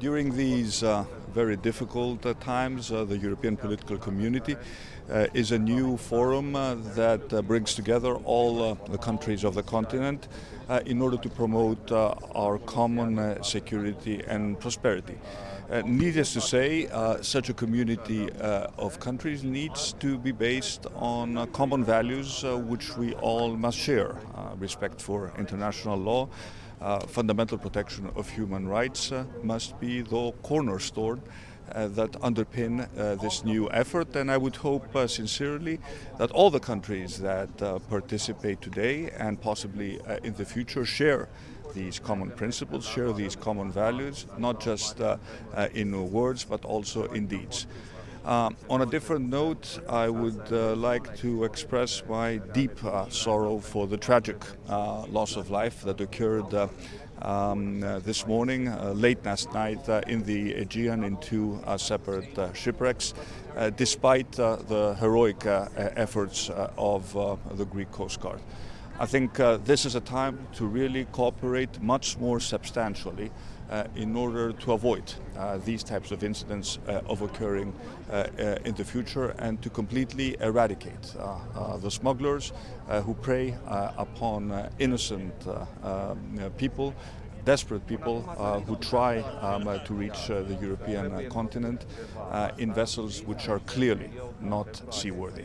During these uh, very difficult uh, times, uh, the European political community uh, is a new forum uh, that uh, brings together all the countries of the continent in order to promote our common security and prosperity. needless to say, such a community of countries needs to be based on common values which we all must share. respect for international law, uh, fundamental protection of human rights uh, must be the cornerstone uh, that underpin uh, this new effort and I would hope uh, sincerely that all the countries that uh, participate today and possibly in the future share these common principles, share these common values, not just in words but also in deeds. Uh, on a different note, I would uh, like to express my deep uh, sorrow for the tragic uh, loss of life that occurred uh, um, uh, this morning, late last night in the Aegean in two separate shipwrecks, despite the heroic efforts of the Greek Coast Guard. I think this is a time to really cooperate much more substantially uh, in order to avoid uh, these types of incidents uh, of occurring in the future and to completely eradicate the smugglers who prey upon innocent um, people desperate people uh, who try um, uh, to reach uh, the European continent in vessels which are clearly not seaworthy.